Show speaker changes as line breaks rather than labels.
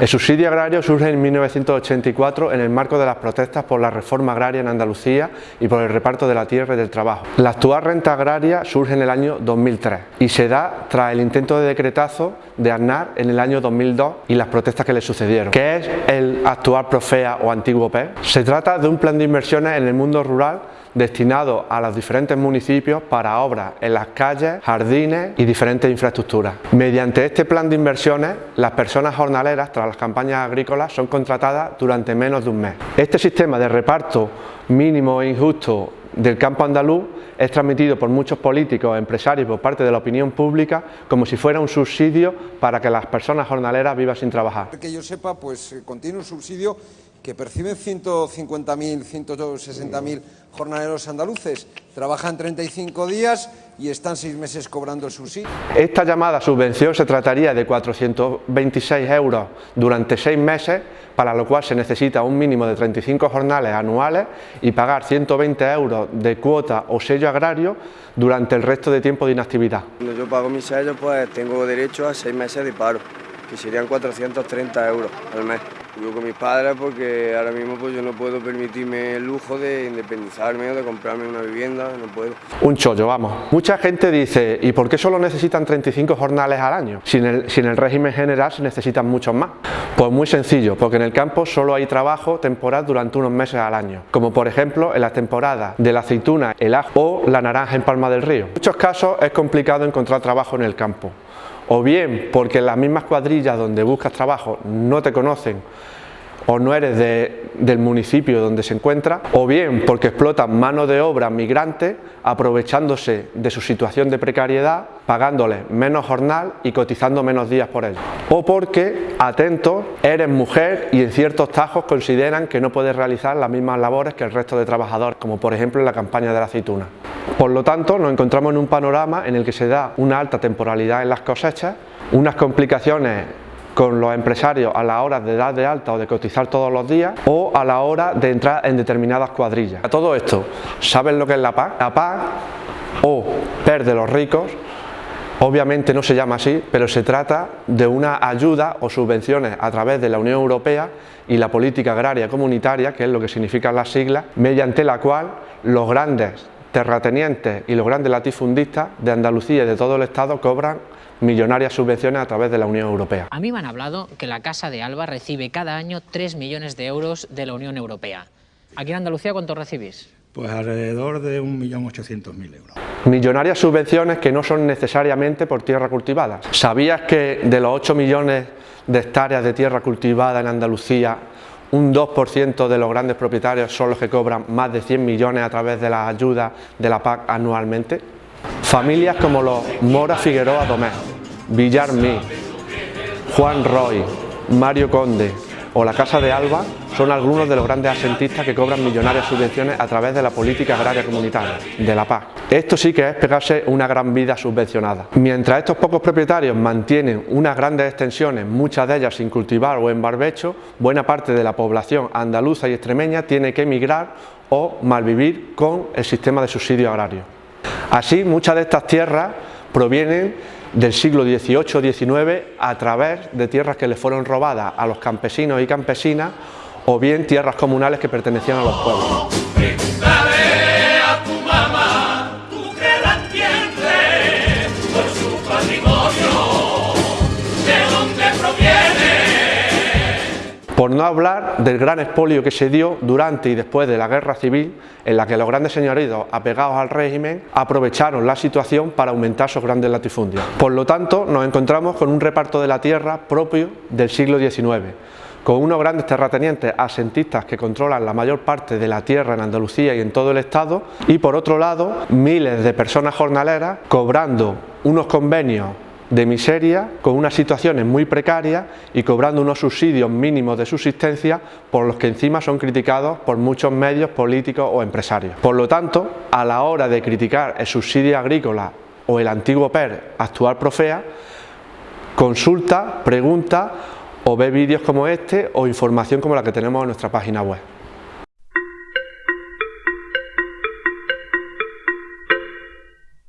El subsidio agrario surge en 1984 en el marco de las protestas por la reforma agraria en Andalucía y por el reparto de la tierra y del trabajo. La actual renta agraria surge en el año 2003 y se da tras el intento de decretazo de Aznar en el año 2002 y las protestas que le sucedieron. ¿Qué es el actual Profea o antiguo PE? Se trata de un plan de inversiones en el mundo rural destinado a los diferentes municipios para obras en las calles, jardines y diferentes infraestructuras. Mediante este plan de inversiones, las personas jornaleras tras las campañas agrícolas son contratadas durante menos de un mes. Este sistema de reparto mínimo e injusto del campo andaluz es transmitido por muchos políticos, empresarios por parte de la opinión pública como si fuera un subsidio para que las personas jornaleras vivan sin trabajar.
Que yo sepa, pues eh, contiene un subsidio que perciben 150.000, 160.000 jornaleros andaluces, trabajan 35 días y están seis meses cobrando el subsidio.
Esta llamada subvención se trataría de 426 euros durante seis meses, para lo cual se necesita un mínimo de 35 jornales anuales y pagar 120 euros de cuota o sello agrario durante el resto de tiempo de inactividad.
Cuando yo pago mi sello, pues tengo derecho a seis meses de paro, que serían 430 euros al mes. Vivo con mis padres porque ahora mismo pues yo no puedo permitirme el lujo de independizarme o de comprarme una vivienda, no puedo.
Un chollo, vamos. Mucha gente dice, ¿y por qué solo necesitan 35 jornales al año? Si en el, el régimen general se necesitan muchos más. Pues muy sencillo, porque en el campo solo hay trabajo temporal durante unos meses al año, como por ejemplo en las temporadas de la aceituna, el ajo o la naranja en Palma del Río. En muchos casos es complicado encontrar trabajo en el campo o bien porque las mismas cuadrillas donde buscas trabajo no te conocen o no eres del municipio donde se encuentra, o bien porque explotan mano de obra migrante aprovechándose de su situación de precariedad, pagándoles menos jornal y cotizando menos días por ello. O porque, atento, eres mujer y en ciertos tajos consideran que no puedes realizar las mismas labores que el resto de trabajadores, como por ejemplo en la campaña de la aceituna. Por lo tanto, nos encontramos en un panorama en el que se da una alta temporalidad en las cosechas, unas complicaciones con los empresarios a la hora de dar de alta o de cotizar todos los días o a la hora de entrar en determinadas cuadrillas. A todo esto, ¿saben lo que es la PAC? La PAC o PER de los ricos Obviamente no se llama así, pero se trata de una ayuda o subvenciones a través de la Unión Europea y la política agraria comunitaria, que es lo que significan las siglas, mediante la cual los grandes terratenientes y los grandes latifundistas de Andalucía y de todo el Estado cobran millonarias subvenciones a través de la Unión Europea.
A mí me han hablado que la Casa de Alba recibe cada año 3 millones de euros de la Unión Europea. ¿Aquí en Andalucía cuánto recibís?
Pues alrededor de 1.800.000 euros.
Millonarias subvenciones que no son necesariamente por tierra cultivada. ¿Sabías que de los 8 millones de hectáreas de tierra cultivada en Andalucía un 2% de los grandes propietarios son los que cobran más de 100 millones a través de las ayudas de la PAC anualmente. Familias como los Mora Figueroa Domés, Villar Mí, Juan Roy, Mario Conde o la Casa de Alba son algunos de los grandes asentistas que cobran millonarias subvenciones a través de la política agraria comunitaria, de la PAC. Esto sí que es pegarse una gran vida subvencionada. Mientras estos pocos propietarios mantienen unas grandes extensiones, muchas de ellas sin cultivar o en barbecho, buena parte de la población andaluza y extremeña tiene que emigrar o malvivir con el sistema de subsidio agrario. Así, muchas de estas tierras provienen del siglo XVIII-XIX a través de tierras que le fueron robadas a los campesinos y campesinas o bien tierras comunales que pertenecían a los pueblos. Por no hablar del gran expolio que se dio durante y después de la guerra civil, en la que los grandes señoritos apegados al régimen aprovecharon la situación para aumentar sus grandes latifundios. Por lo tanto, nos encontramos con un reparto de la tierra propio del siglo XIX, con unos grandes terratenientes asentistas que controlan la mayor parte de la tierra en Andalucía y en todo el estado, y por otro lado, miles de personas jornaleras cobrando unos convenios de miseria, con unas situaciones muy precarias y cobrando unos subsidios mínimos de subsistencia por los que encima son criticados por muchos medios políticos o empresarios. Por lo tanto, a la hora de criticar el subsidio agrícola o el antiguo PER actual Profea, consulta, pregunta o ve vídeos como este o información como la que tenemos en nuestra página web.